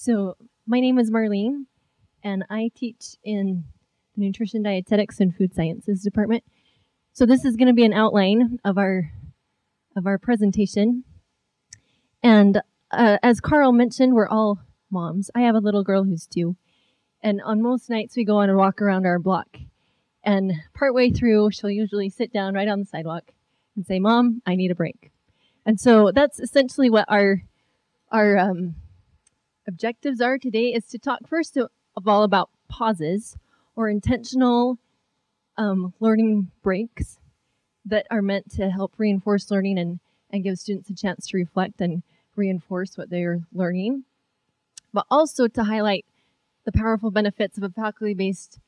So, my name is Marlene, and I teach in the Nutrition, Dietetics, and Food Sciences department. So, this is going to be an outline of our of our presentation. And uh, as Carl mentioned, we're all moms. I have a little girl who's two, and on most nights we go on a walk around our block. And partway through, she'll usually sit down right on the sidewalk and say, "Mom, I need a break." And so that's essentially what our our um, objectives are today is to talk first of all about pauses or intentional um, learning breaks that are meant to help reinforce learning and, and give students a chance to reflect and reinforce what they're learning, but also to highlight the powerful benefits of a faculty based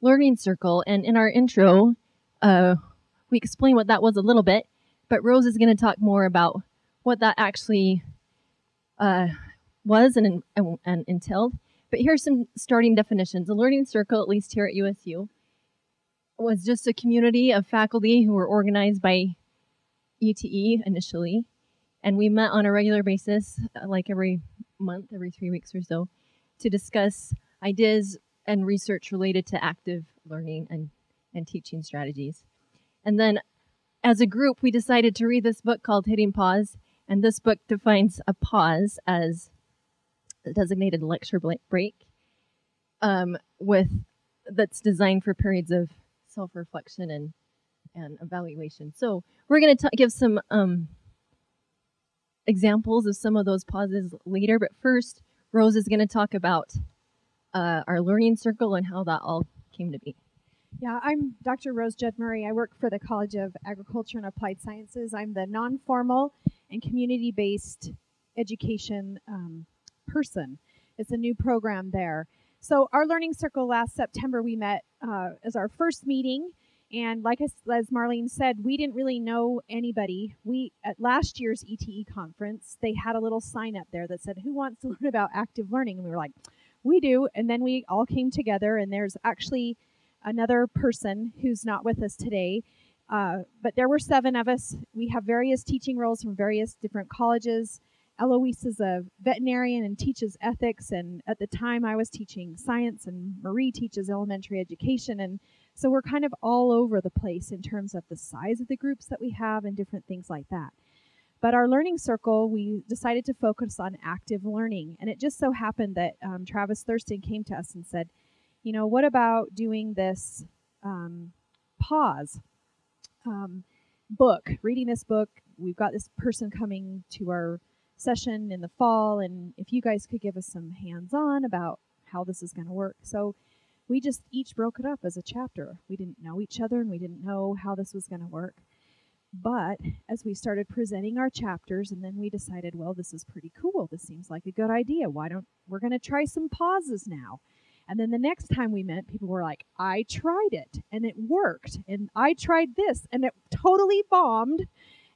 learning circle. And in our intro, uh, we explained what that was a little bit, but Rose is going to talk more about what that actually uh, was and, and, and entailed. But here's some starting definitions. A learning circle, at least here at USU, was just a community of faculty who were organized by ETE initially. And we met on a regular basis, uh, like every month, every three weeks or so, to discuss ideas and research related to active learning and, and teaching strategies. And then as a group, we decided to read this book called Hitting Pause. And this book defines a pause as designated lecture break um, with that's designed for periods of self-reflection and and evaluation. So we're going to give some um, examples of some of those pauses later, but first, Rose is going to talk about uh, our learning circle and how that all came to be. Yeah, I'm Dr. Rose Judd Murray. I work for the College of Agriculture and Applied Sciences. I'm the non-formal and community-based education um, person. It's a new program there. So our learning circle last September we met uh, as our first meeting, and like as, as Marlene said, we didn't really know anybody. We at last year's ETE conference they had a little sign up there that said, "Who wants to learn about active learning?" And we were like, "We do." And then we all came together, and there's actually another person who's not with us today. Uh, but there were seven of us. We have various teaching roles from various different colleges. Eloisa is a veterinarian and teaches ethics, and at the time I was teaching science, and Marie teaches elementary education, and so we're kind of all over the place in terms of the size of the groups that we have and different things like that. But our learning circle, we decided to focus on active learning, and it just so happened that um, Travis Thurston came to us and said, you know, what about doing this um, pause um, book, reading this book? We've got this person coming to our session in the fall, and if you guys could give us some hands on about how this is going to work. So we just each broke it up as a chapter. We didn't know each other and we didn't know how this was going to work. But as we started presenting our chapters, and then we decided, well, this is pretty cool. This seems like a good idea. Why don't we're going to try some pauses now? And then the next time we met, people were like, I tried it and it worked. And I tried this and it totally bombed.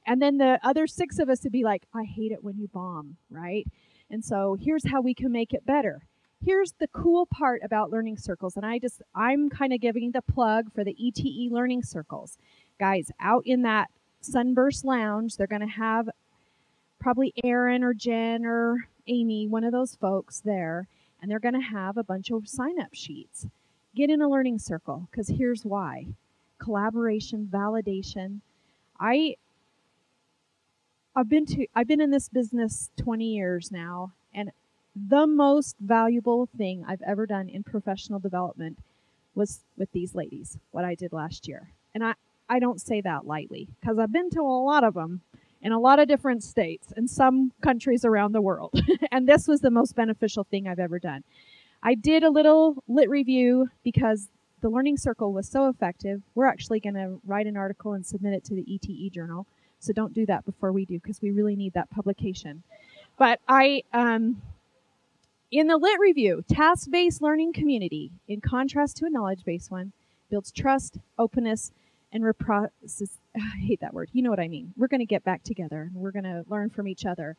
And then the other six of us would be like, I hate it when you bomb, right? And so here's how we can make it better. Here's the cool part about learning circles. And I just, I'm kind of giving the plug for the ETE learning circles. Guys, out in that Sunburst Lounge, they're going to have probably Aaron or Jen or Amy, one of those folks there, and they're going to have a bunch of sign up sheets. Get in a learning circle because here's why collaboration, validation. I I've been to I've been in this business 20 years now and the most valuable thing I've ever done in professional development was with these ladies, what I did last year. And I I don't say that lightly because I've been to a lot of them in a lot of different states and some countries around the world. and this was the most beneficial thing I've ever done. I did a little lit review because the learning circle was so effective. We're actually going to write an article and submit it to the ETE journal so don't do that before we do because we really need that publication. But I, um, in the lit review, task-based learning community, in contrast to a knowledge-based one, builds trust, openness, and reprocess. I hate that word. You know what I mean. We're going to get back together and we're going to learn from each other.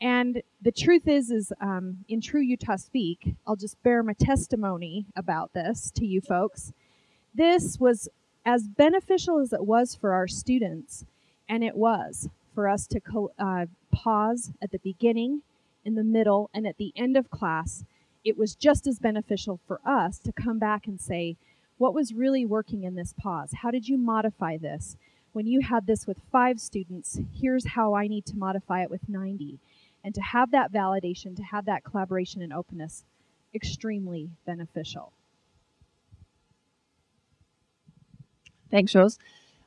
And the truth is, is um, in true Utah speak, I'll just bear my testimony about this to you folks. This was as beneficial as it was for our students and it was for us to uh, pause at the beginning in the middle, and at the end of class, it was just as beneficial for us to come back and say, what was really working in this pause? How did you modify this? When you had this with five students, here's how I need to modify it with 90. And to have that validation, to have that collaboration and openness, extremely beneficial. Thanks, Rose.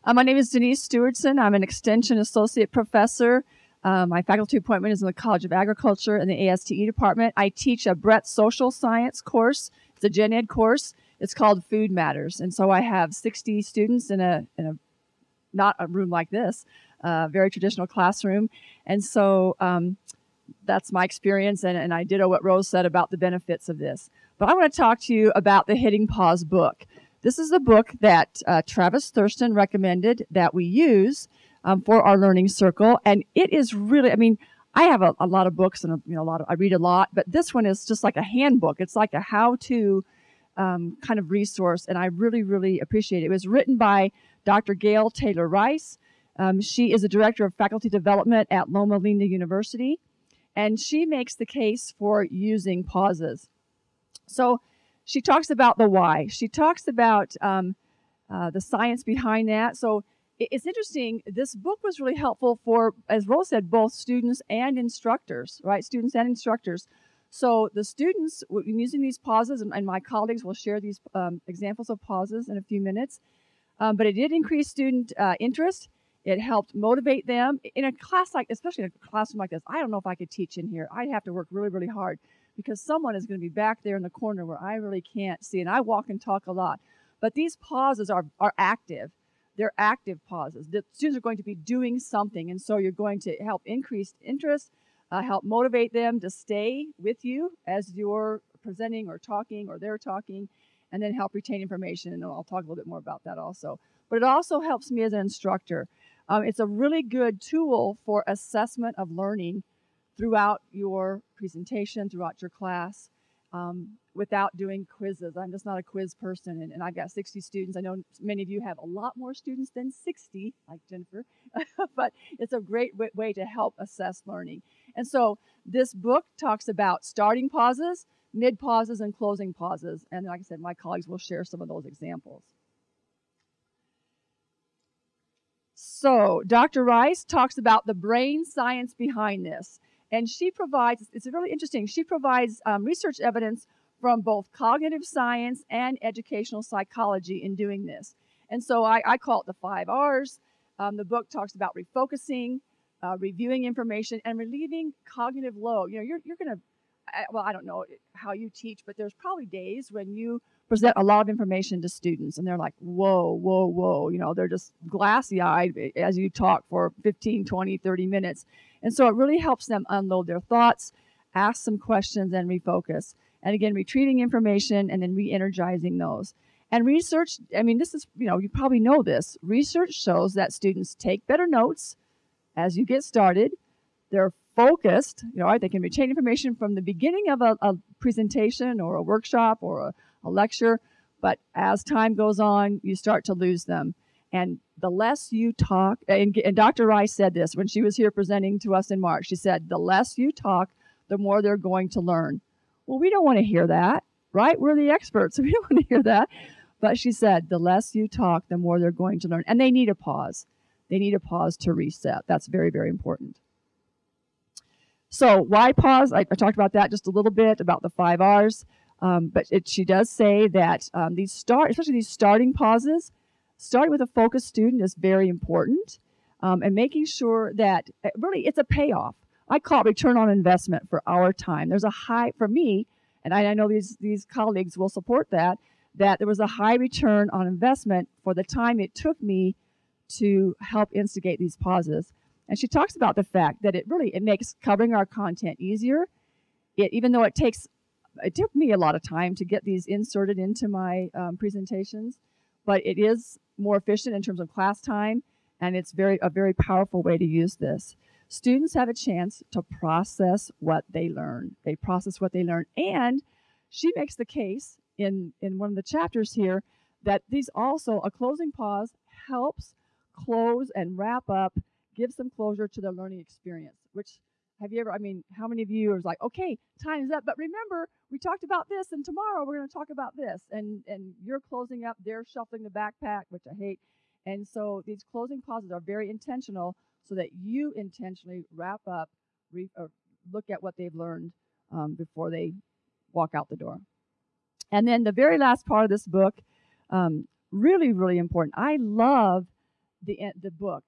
Uh, my name is Denise Stewardson. I'm an Extension Associate Professor. Uh, my faculty appointment is in the College of Agriculture in the ASTE department. I teach a Breadth Social Science course. It's a gen ed course. It's called Food Matters. And so I have 60 students in a, in a not a room like this, uh, very traditional classroom. And so um, that's my experience. And, and I ditto what Rose said about the benefits of this. But I want to talk to you about the Hitting Pause book. This is a book that uh, Travis Thurston recommended that we use um, for our learning circle, and it is really, I mean, I have a, a lot of books and a, you know a lot of I read a lot, but this one is just like a handbook. It's like a how-to um, kind of resource, and I really, really appreciate it. It was written by Dr. Gail Taylor Rice. Um, she is a director of faculty development at Loma Linda University, and she makes the case for using pauses. So she talks about the why. She talks about um, uh, the science behind that. So it's interesting. This book was really helpful for, as Rose said, both students and instructors, right? Students and instructors. So the students, using these pauses, and, my colleagues will share these um, examples of pauses in a few minutes. Um, but it did increase student uh, interest. It helped motivate them in a class like, especially in a classroom like this. I don't know if I could teach in here. I'd have to work really, really hard because someone is going to be back there in the corner where I really can't see. And I walk and talk a lot. But these pauses are, are active. They're active pauses. The students are going to be doing something. And so you're going to help increase interest, uh, help motivate them to stay with you as you're presenting or talking or they're talking, and then help retain information. And I'll talk a little bit more about that also. But it also helps me as an instructor. Um, it's a really good tool for assessment of learning throughout your presentation, throughout your class, um, without doing quizzes. I'm just not a quiz person, and, and, I've got 60 students. I know many of you have a lot more students than 60, like Jennifer, but it's a great way to help assess learning. And so this book talks about starting pauses, mid pauses, and closing pauses. And like I said, my colleagues will share some of those examples. So, Dr. Rice talks about the brain science behind this. And she provides, it's really interesting, she provides um, research evidence from both cognitive science and educational psychology in doing this. And so I, I call it the five R's. Um, the book talks about refocusing, uh, reviewing information, and relieving cognitive load. You know, you're, you're going to, well, I don't know how you teach, but there's probably days when you present a lot of information to students and they're like, whoa, whoa, whoa. You know, they're just glassy eyed eh, as you talk for 15, 20, 30 minutes. And so it really helps them unload their thoughts, ask some questions, and refocus. And again, retrieving information and then re energizing those. And research, I mean, this is, you know, you probably know this. Research shows that students take better notes as you get started. They're focused, you know, right? they can retain information from the beginning of a, a presentation or a workshop or a, a lecture. But as time goes on, you start to lose them. And the less you talk, and, and, Dr. Rice said this when she was here presenting to us in March. She said, the less you talk, the more they're going to learn. Well, we don't want to hear that, right? We're the experts, so we don't want to hear that. But she said, the less you talk, the more they're going to learn. And they need a pause. They need a pause to reset. That's very, very important. So, why pause? I, I talked about that just a little bit about the five R's. Um, but it, she does say that um, these start, especially these starting pauses, starting with a focused student is very important, um, and making sure that uh, really it's a payoff. I call it return on investment for our time. There's a high for me, and I, I know these these colleagues will support that. That there was a high return on investment for the time it took me to help instigate these pauses. And she talks about the fact that it really it makes covering our content easier. It, even though it takes it took me a lot of time to get these inserted into my um, presentations, but it is more efficient in terms of class time, and it's very a very powerful way to use this. Students have a chance to process what they learn. They process what they learn, and she makes the case in in one of the chapters here that these also a closing pause helps close and wrap up, give some closure to the learning experience, which Have you ever, I mean, how many of you are like, okay, time's up, but remember, we talked about this, and tomorrow we're going to talk about this. And, and you're closing up, they're shuffling the backpack, which I hate. And so these closing pauses are very intentional so that you intentionally wrap up, re, or look at what they've learned um, before they walk out the door. And then the very last part of this book, um, really, really important. I love the, the book.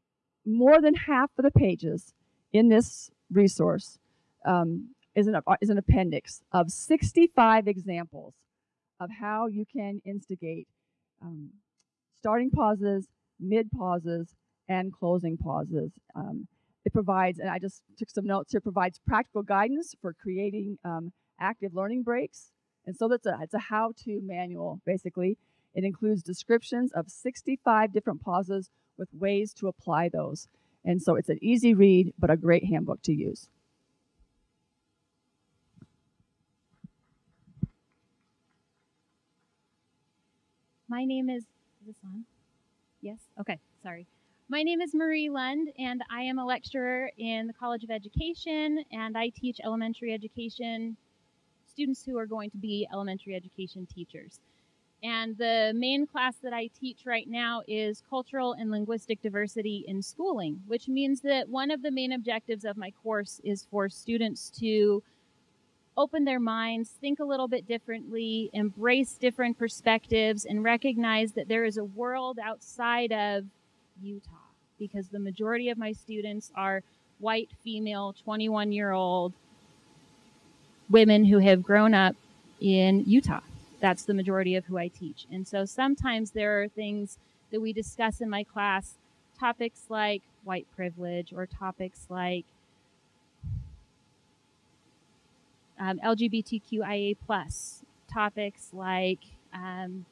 More than half of the pages in this resource um, is, an, is an appendix of 65 examples of how you can instigate um, starting pauses, mid pauses, and closing pauses. Um, it provides, and I just took some notes here, provides practical guidance for creating um, active learning breaks. And so that's a, it's a how-to manual, basically. It includes descriptions of 65 different pauses with ways to apply those. And so it's an easy read, but a great handbook to use. My name is, is this on? Yes? Okay, sorry. My name is Marie Lund, and I am a lecturer in the College of Education, and I teach elementary education students who are going to be elementary education teachers. And the main class that I teach right now is cultural and linguistic diversity in schooling, which means that one of the main objectives of my course is for students to open their minds, think a little bit differently, embrace different perspectives, and recognize that there is a world outside of Utah. Because the majority of my students are white, female, 21 year old women who have grown up in Utah that's the majority of who I teach. And so sometimes there are things that we discuss in my class, topics like white privilege or topics like um, LGBTQIA plus, topics like um,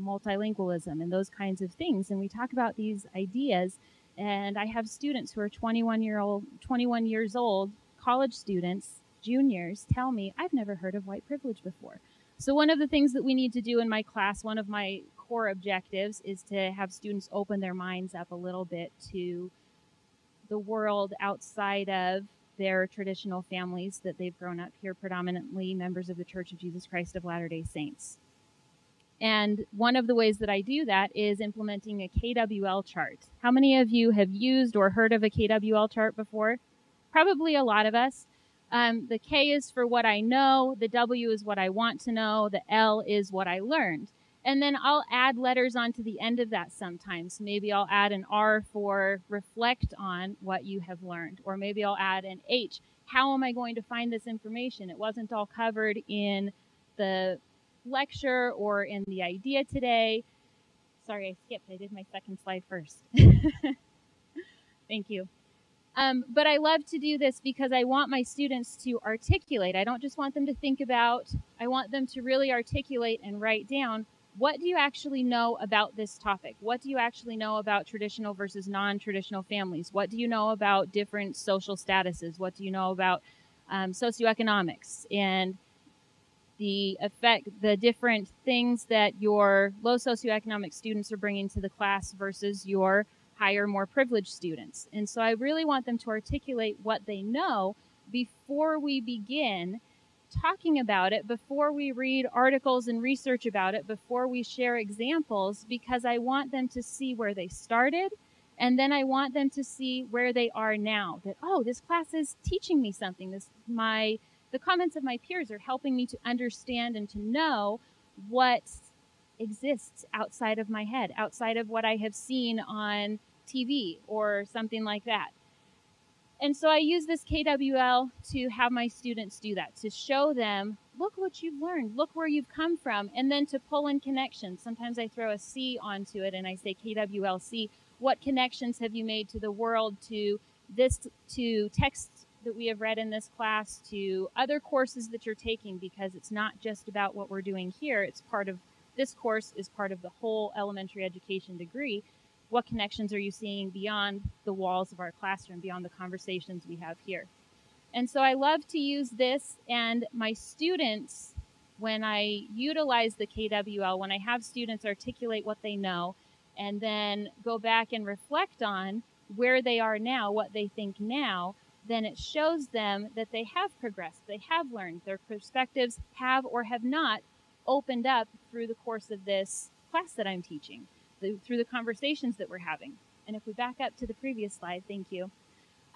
multilingualism and those kinds of things. And we talk about these ideas. And I have students who are 21 year old, 21 years old, college students, juniors, tell me I've never heard of white privilege before. So one of the things that we need to do in my class, one of my core objectives is to have students open their minds up a little bit to the world outside of their traditional families that they've grown up here, predominantly members of the Church of Jesus Christ of Latter-day Saints. And one of the ways that I do that is implementing a KWL chart. How many of you have used or heard of a KWL chart before? Probably a lot of us. Um, the K is for what I know. The W is what I want to know. The L is what I learned. And then I'll add letters onto the end of that sometimes. Maybe I'll add an R for reflect on what you have learned. Or maybe I'll add an H. How am I going to find this information? It wasn't all covered in the lecture or in the idea today. Sorry, I skipped. I did my second slide first. Thank you. Um, but I love to do this because I want my students to articulate. I don't just want them to think about, I want them to really articulate and write down what do you actually know about this topic? What do you actually know about traditional versus non-traditional families? What do you know about different social statuses? What do you know about um, socioeconomics and the effect, the different things that your low socioeconomic students are bringing to the class versus your higher more privileged students. And so I really want them to articulate what they know before we begin talking about it, before we read articles and research about it, before we share examples, because I want them to see where they started. And then I want them to see where they are now that, oh, this class is teaching me something. This, my, the comments of my peers are helping me to understand and to know what exists outside of my head, outside of what I have seen on TV or something like that. And so I use this KWL to have my students do that, to show them, look what you've learned, look where you've come from, and then to pull in connections. Sometimes I throw a C onto it and I say KWLC. What connections have you made to the world, to this, to texts that we have read in this class, to other courses that you're taking, because it's not just about what we're doing here. It's part of, this course is part of the whole elementary education degree what connections are you seeing beyond the walls of our classroom, beyond the conversations we have here? And so I love to use this and my students, when I utilize the KWL, when I have students articulate what they know and then go back and reflect on where they are now, what they think now, then it shows them that they have progressed, they have learned, their perspectives have or have not opened up through the course of this class that I'm teaching, the, through the conversations that we're having. And if we back up to the previous slide, thank you.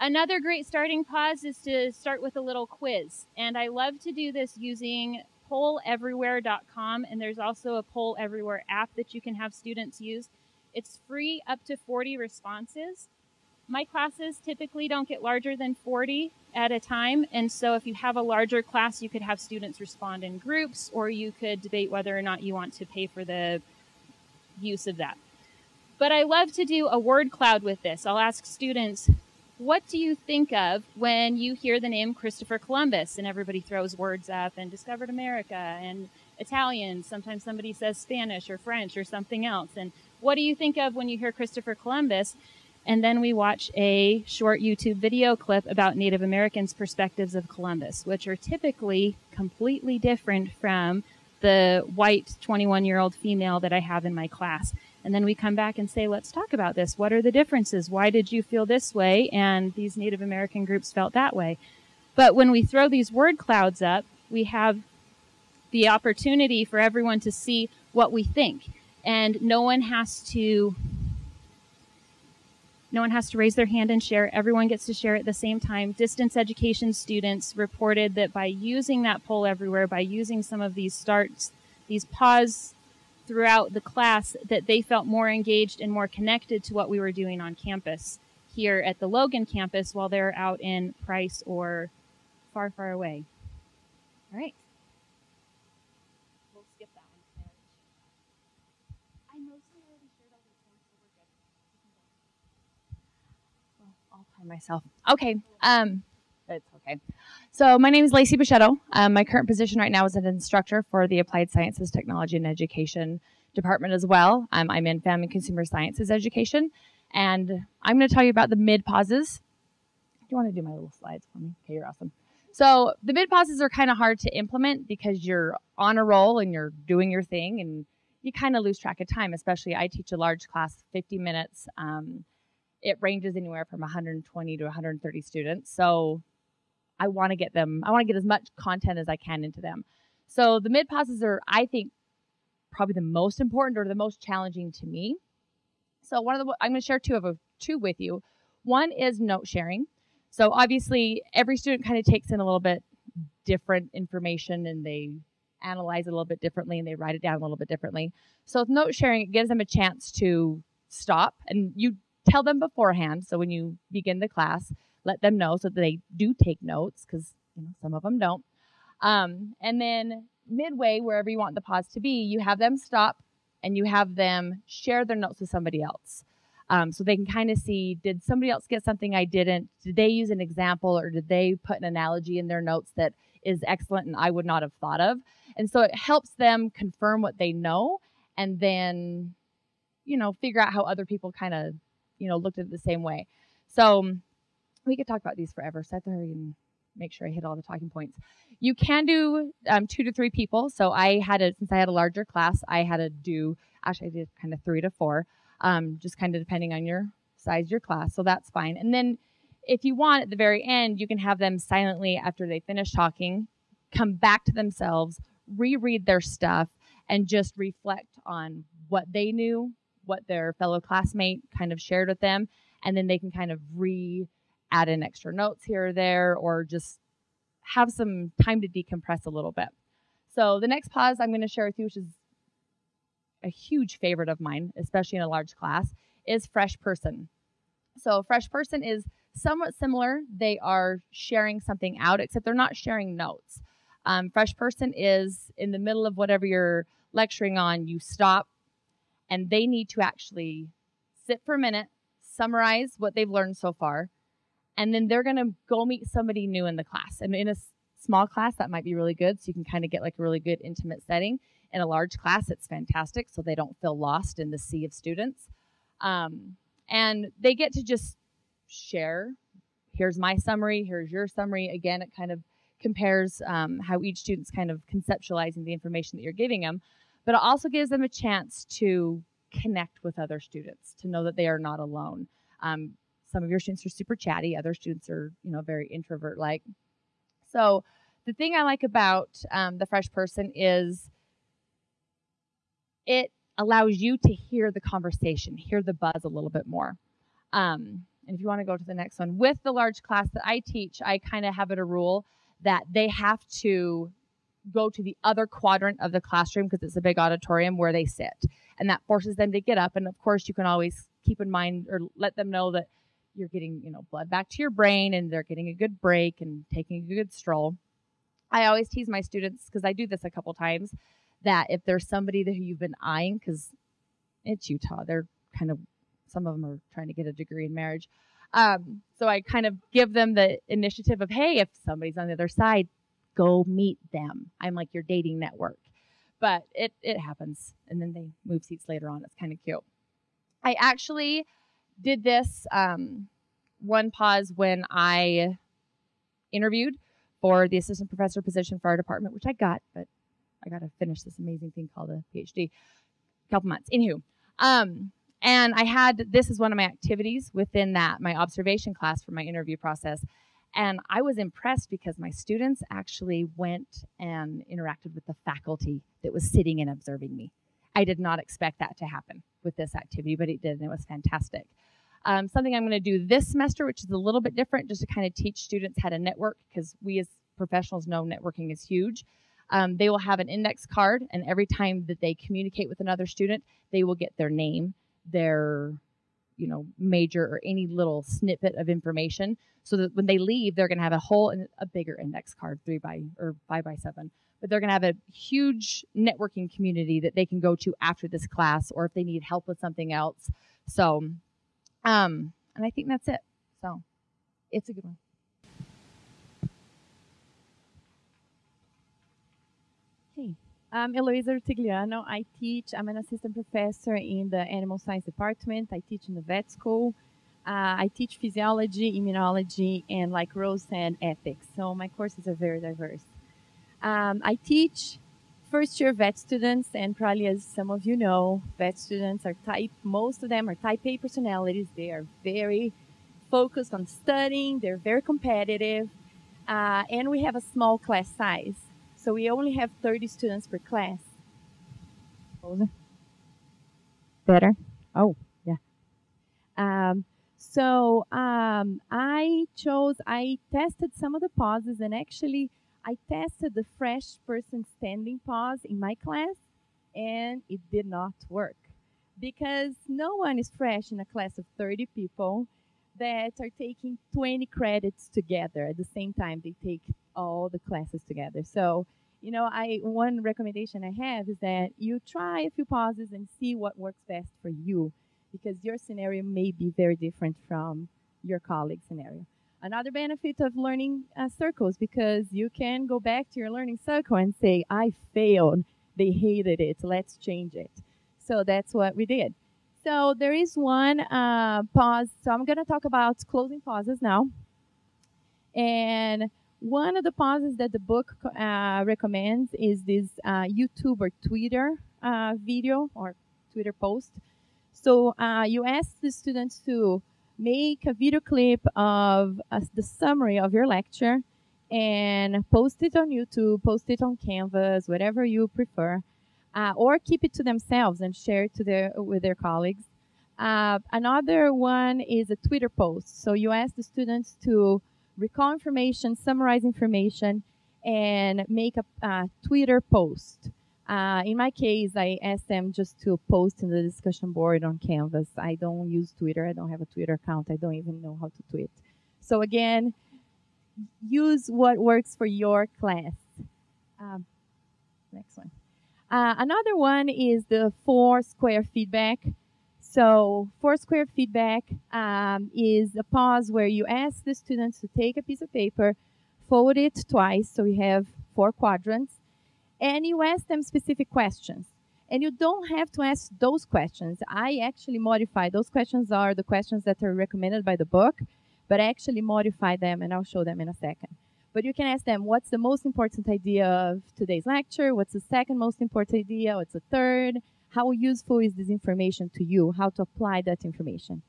Another great starting pause is to start with a little quiz. And I love to do this using polleverywhere.com. And there's also a Poll Everywhere app that you can have students use. It's free up to 40 responses. My classes typically don't get larger than 40 at a time. And so if you have a larger class, you could have students respond in groups, or you could debate whether or not you want to pay for the use of that. But I love to do a word cloud with this. I'll ask students, what do you think of when you hear the name Christopher Columbus? And everybody throws words up and discovered America and Italian. Sometimes somebody says Spanish or French or something else. And what do you think of when you hear Christopher Columbus? And then we watch a short YouTube video clip about Native Americans' perspectives of Columbus, which are typically completely different from the white 21 year old female that I have in my class. And then we come back and say, let's talk about this. What are the differences? Why did you feel this way? And these Native American groups felt that way. But when we throw these word clouds up, we have the opportunity for everyone to see what we think. And no one has to no one has to raise their hand and share. Everyone gets to share at the same time. Distance education students reported that by using that poll everywhere, by using some of these starts, these pause throughout the class that they felt more engaged and more connected to what we were doing on campus here at the Logan campus while they're out in Price or far, far away. All right. We'll skip that one. I mostly already shared all this one, so we're good. Well, myself. Okay. Um, it's okay. So my name is Lacey Bichetto. Um, my current position right now is an instructor for the Applied Sciences, Technology, and Education department as well. Um, I'm in Family and Consumer Sciences Education, and I'm going to tell you about the mid pauses. Do you want to do my little slides for me? Okay, you're awesome. So the mid pauses are kind of hard to implement because you're on a roll and you're doing your thing, and you kind of lose track of time. Especially, I teach a large class, 50 minutes. Um, it ranges anywhere from 120 to 130 students. So I want to get them, I want to get as much content as I can into them. So the mid pauses are, I think, probably the most important or the most challenging to me. So one of the, I'm going to share two of two with you. One is note sharing. So obviously every student kind of takes in a little bit different information and they analyze it a little bit differently and they write it down a little bit differently. So with note sharing, it gives them a chance to stop and you tell them beforehand. So when you begin the class, let them know so that they do take notes because you know some of them don't. Um, and then midway, wherever you want the pause to be, you have them stop and you have them share their notes with somebody else. Um, so they can kind of see did somebody else get something I didn't? Did they use an example or did they put an analogy in their notes that is excellent and I would not have thought of? And so it helps them confirm what they know and then, you know, figure out how other people kind of, you know, looked at it the same way. So we could talk about these forever. So I thought and make sure I hit all the talking points. You can do um, two to three people. So I had a since I had a larger class, I had to do actually I did kind of three to four, um, just kind of depending on your size your class. So that's fine. And then if you want at the very end, you can have them silently after they finish talking, come back to themselves, reread their stuff, and just reflect on what they knew, what their fellow classmate kind of shared with them, and then they can kind of re add in extra notes here or there, or just have some time to decompress a little bit. So the next pause I'm going to share with you, which is a huge favorite of mine, especially in a large class, is fresh person. So fresh person is somewhat similar. They are sharing something out, except they're not sharing notes. Um, fresh person is in the middle of whatever you're lecturing on, you stop, and they need to actually sit for a minute, summarize what they've learned so far, and then they're going to go meet somebody new in the class. And in a small class, that might be really good. So you can kind of get like a really good intimate setting. In a large class, it's fantastic. So they don't feel lost in the sea of students. Um, and they get to just share. Here's my summary. Here's your summary. Again, it kind of compares um, how each student's kind of conceptualizing the information that you're giving them. But it also gives them a chance to connect with other students, to know that they are not alone. Um, some of your students are super chatty, other students are, you know, very introvert like. So the thing I like about um, the fresh person is it allows you to hear the conversation, hear the buzz a little bit more. Um, and if you want to go to the next one, with the large class that I teach, I kind of have it a rule that they have to go to the other quadrant of the classroom because it's a big auditorium where they sit. And that forces them to get up. And of course, you can always keep in mind or let them know that you're getting, you know, blood back to your brain and they're getting a good break and taking a good stroll. I always tease my students because I do this a couple times that if there's somebody that you've been eyeing, because it's Utah, they're kind of some of them are trying to get a degree in marriage. Um, so I kind of give them the initiative of, hey, if somebody's on the other side, go meet them. I'm like your dating network. But it, it happens. And then they move seats later on. It's kind of cute. I actually did this um, one pause when I interviewed for the assistant professor position for our department, which I got, but I got to finish this amazing thing called a PhD. A couple months. Anywho, um, and I had this is one of my activities within that, my observation class for my interview process. And I was impressed because my students actually went and interacted with the faculty that was sitting and observing me. I did not expect that to happen with this activity, but it did, and it was fantastic. Um, something I'm going to do this semester, which is a little bit different, just to kind of teach students how to network, because we as professionals know networking is huge. Um, they will have an index card, and every time that they communicate with another student, they will get their name, their you know major or any little snippet of information so that when they leave they're going to have a whole and a bigger index card three by or five by seven. But they're going to have a huge networking community that they can go to after this class or if they need help with something else. So um and i think that's it. So it's a good one. Hey I'm Eloisa Rutigliano. I teach, I'm an assistant professor in the animal science department. I teach in the vet school. Uh, I teach physiology, immunology, and like Rose said, ethics. So my courses are very diverse. Um, I teach first year vet students, and probably as some of you know, vet students are type, most of them are type A personalities. They are very focused on studying, they're very competitive, uh, and we have a small class size. So we only have 30 students per class. Better? Oh, yeah. Um, so um, I chose, I tested some of the pauses and actually I tested the fresh person standing pause in my class and it did not work because no one is fresh in a class of 30 people that are taking 20 credits together at the same time they take all the classes together. So, you know, I one recommendation I have is that you try a few pauses and see what works best for you because your scenario may be very different from your colleague's scenario. Another benefit of learning uh, circles because you can go back to your learning circle and say, I failed. They hated it. Let's change it. So that's what we did. So there is one uh, pause. So I'm going to talk about closing pauses now. And one of the pauses that the book uh, recommends is this uh, YouTube or Twitter uh, video or Twitter post. So uh, you ask the students to make a video clip of uh, the summary of your lecture and post it on YouTube, post it on Canvas, whatever you prefer, uh, or keep it to themselves and share it to their with their colleagues. another one is a Twitter post. So you ask the students to recall information, summarize information, and make a uh, Twitter post. Uh, in my case, I asked them just to post in the discussion board on Canvas. I don't use Twitter. I don't have a Twitter account. I don't even know how to tweet. So again, use what works for your class. Um, next one. Uh, another one is the four square feedback. So four square feedback um, is a pause where you ask the students to take a piece of paper, fold it twice, so you have four quadrants, and you ask them specific questions. And you don't have to ask those questions. I actually modify those questions are the questions that are recommended by the book, but I actually modify them and I'll show them in a second. But you can ask them, what's the most important idea of today's lecture? What's the second most important idea? What's the third? how useful is this information to you, how to apply that information.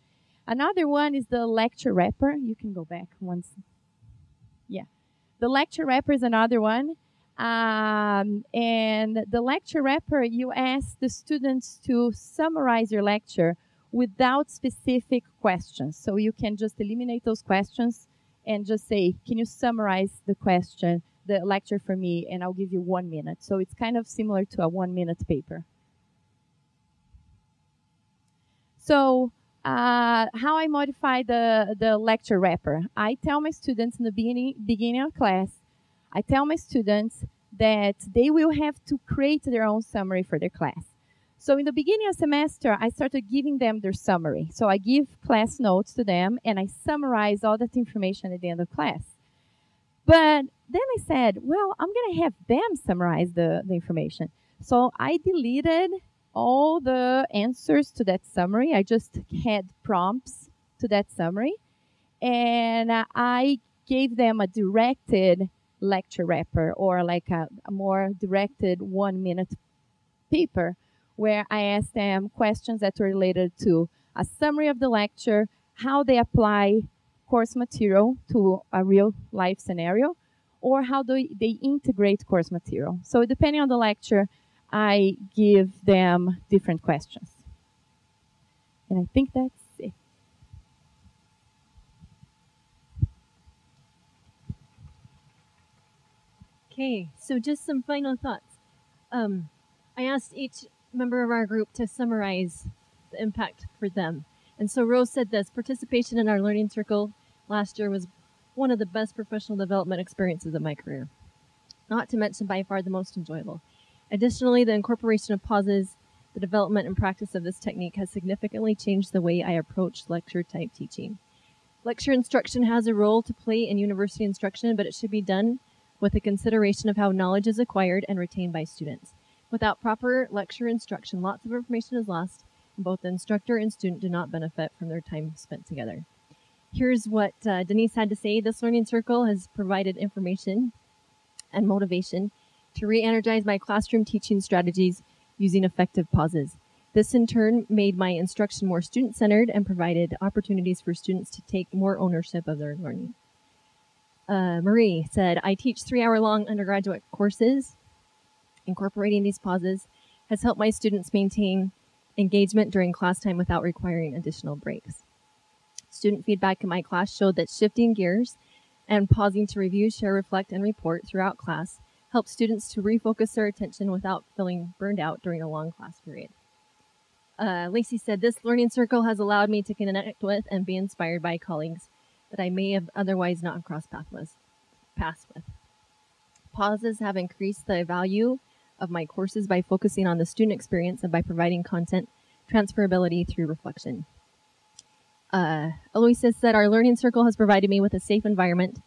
Another one is the lecture wrapper. You can go back once. Yeah. The lecture wrapper is another one. Um, and the lecture wrapper, you ask the students to summarize your lecture without specific questions. So you can just eliminate those questions and just say, can you summarize the question, the lecture for me, and I'll give you one minute. So it's kind of similar to a one minute paper. So uh, how I modify the, the lecture wrapper. I tell my students in the beginning, beginning of class, I tell my students that they will have to create their own summary for their class. So in the beginning of semester, I started giving them their summary. So I give class notes to them and I summarize all that information at the end of class. But then I said, well, I'm going to have them summarize the, the information. So I deleted all the answers to that summary. I just had prompts to that summary. And I gave them a directed lecture wrapper or like a, a more directed one minute paper where I asked them questions that were related to a summary of the lecture, how they apply course material to a real life scenario, or how do they integrate course material. So depending on the lecture, I give them different questions. And I think that's it. Okay, so just some final thoughts. Um, I asked each member of our group to summarize the impact for them. And so Rose said this participation in our learning circle last year was one of the best professional development experiences of my career, not to mention by far the most enjoyable. Additionally, the incorporation of pauses, the development and practice of this technique has significantly changed the way I approach lecture type teaching. Lecture instruction has a role to play in university instruction, but it should be done with a consideration of how knowledge is acquired and retained by students. Without proper lecture instruction, lots of information is lost, and both the instructor and student do not benefit from their time spent together. Here's what uh, Denise had to say. This learning circle has provided information and motivation to re-energize my classroom teaching strategies using effective pauses. This in turn made my instruction more student-centered and provided opportunities for students to take more ownership of their learning. Uh, Marie said, I teach three-hour-long undergraduate courses. Incorporating these pauses has helped my students maintain engagement during class time without requiring additional breaks. Student feedback in my class showed that shifting gears and pausing to review, share, reflect, and report throughout class helps students to refocus their attention without feeling burned out during a long class period. Uh, Lacey said, This learning circle has allowed me to connect with and be inspired by colleagues that I may have otherwise not crossed paths with. Pauses have increased the value of my courses by focusing on the student experience and by providing content transferability through reflection. Uh, Eloisa said, Our learning circle has provided me with a safe environment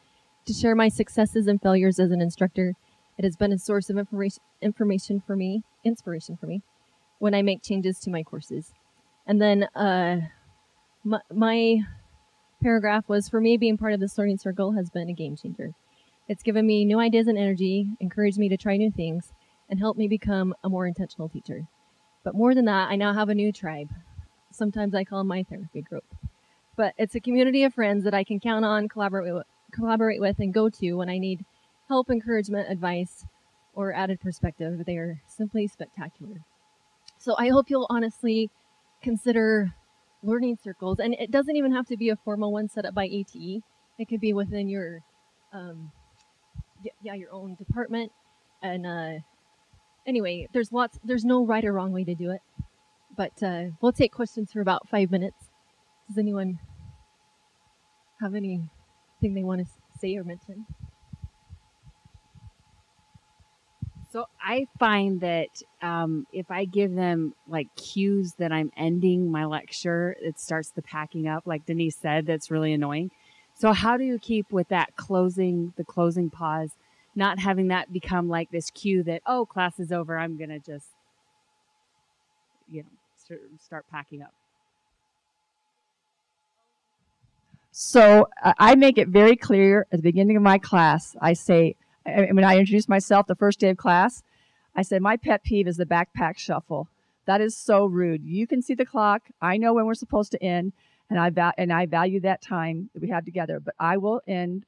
to share my successes and failures as an instructor it has been a source of information, information for me, inspiration for me, when I make changes to my courses. And then uh, my, my paragraph was for me, being part of this learning circle has been a game changer. It's given me new ideas and energy, encouraged me to try new things, and helped me become a more intentional teacher. But more than that, I now have a new tribe. Sometimes I call my therapy group. But it's a community of friends that I can count on, collaborate with, collaborate with, and go to when I need help, encouragement, advice, or added perspective. They are simply spectacular. So I hope you'll honestly consider learning circles, and it doesn't even have to be a formal one set up by ETE. It could be within your, um, yeah, your own department. And uh, anyway, there's lots. There's no right or wrong way to do it, but uh, we'll take questions for about five minutes. Does anyone have anything they want to say or mention? So I find that um, if I give them like cues that I'm ending my lecture, it starts the packing up. Like Denise said, that's really annoying. So how do you keep with that closing, the closing pause, not having that become like this cue that oh class is over, I'm gonna just, you know, start packing up. So I make it very clear at the beginning of my class. I say when I introduce myself the first day of class, I said, My pet peeve is the backpack shuffle. That is so rude. You can see the clock. I know when we're supposed to end. and I and I value that time that we have together. But I will end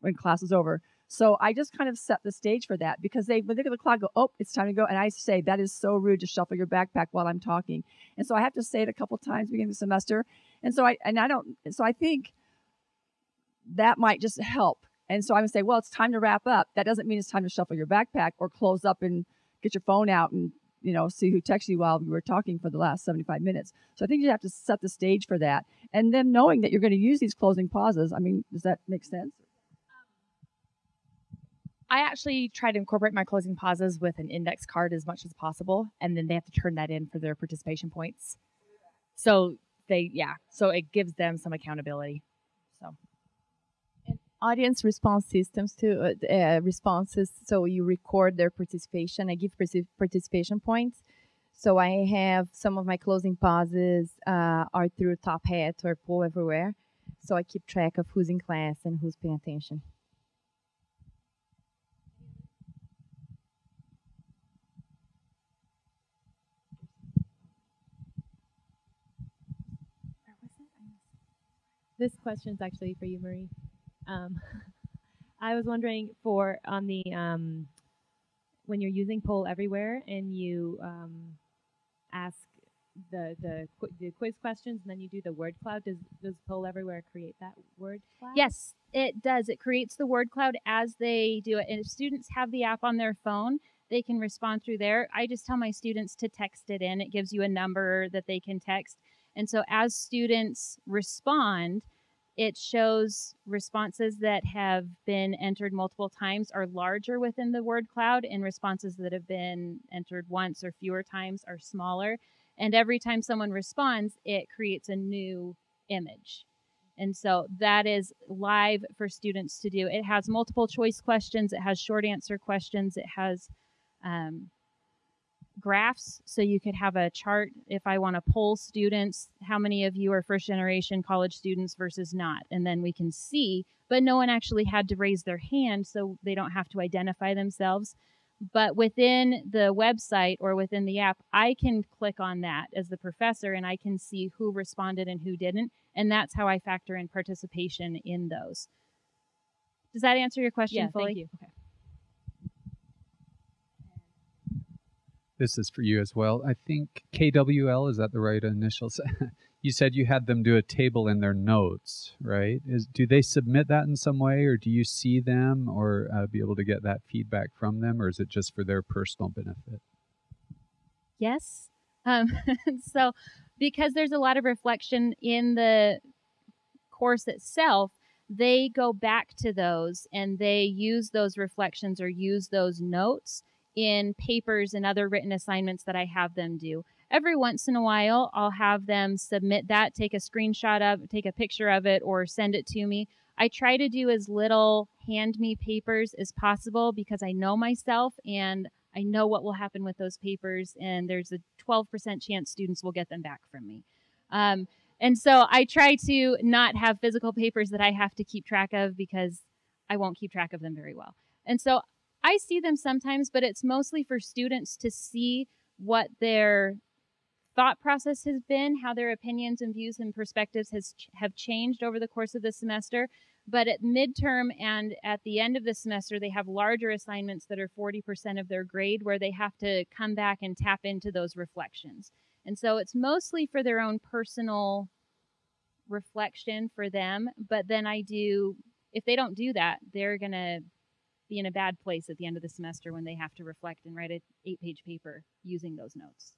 when class is over. So I just kind of set the stage for that because they when they look at the clock, go, oh, it's time to go, and I say that is so rude to shuffle your backpack while I'm talking, and so I have to say it a couple times beginning of the semester, and so I and I don't, so I think that might just help. And so I would say, well, it's time to wrap up. That doesn't mean it's time to shuffle your backpack or close up and get your phone out and you know see who texted you while we were talking for the last 75 minutes. So I think you have to set the stage for that, and then knowing that you're going to use these closing pauses. I mean, does that make sense? I actually try to incorporate my closing pauses with an index card as much as possible, and then they have to turn that in for their participation points. So they, yeah, so it gives them some accountability. So and audience response systems to uh, uh, responses so you record their participation i give participation points so i have some of my closing pauses uh, are through top hat or poll everywhere so i keep track of who's in class and who's paying attention This question is actually for you, Marie. Um, I was wondering for on the um, when you're using poll everywhere and you um, ask the the the quiz questions and then you do the word cloud. Does does poll everywhere create that word cloud? Yes, it does. It creates the word cloud as they do it. And if students have the app on their phone, they can respond through there. I just tell my students to text it in. It gives you a number that they can text. And so as students respond, it shows responses that have been entered multiple times are larger within the word cloud, and responses that have been entered once or fewer times are smaller. And every time someone responds, it creates a new image. And so that is live for students to do. It has multiple choice questions, it has short answer questions, it has um, graphs so you could have a chart if I want to poll students, how many of you are first generation college students versus not. And then we can see, but no one actually had to raise their hand so they don't have to identify themselves. But within the website or within the app, I can click on that as the professor and I can see who responded and who didn't. And that's how I factor in participation in those. Does that answer your question yeah, fully? Thank you. Okay. This is for you as well. I think KWL, is that the right initials? you said you had them do a table in their notes, right? Is, do they submit that in some way, or do you see them or uh, be able to get that feedback from them, or is it just for their personal benefit? Yes. Um, so, because there's a lot of reflection in the course itself, they go back to those and they use those reflections or use those notes in papers and other written assignments that I have them do. Every once in a while, I'll have them submit that, take a screenshot of, take a picture of it, or send it to me. I try to do as little hand me papers as possible because I know myself and I know what will happen with those papers, and there's a 12% chance students will get them back from me. Um, and so I try to not have physical papers that I have to keep track of because I won't keep track of them very well. And so I see them sometimes, but it's mostly for students to see what their thought process has been, how their opinions and views and perspectives has have changed over the course of the semester. But at midterm and at the end of the semester, they have larger assignments that are 40% of their grade where they have to come back and tap into those reflections. And so it's mostly for their own personal reflection for them. But then I do, if they don't do that, they're going to be in a bad place at the end of the semester when they have to reflect and write an eight page paper using those notes.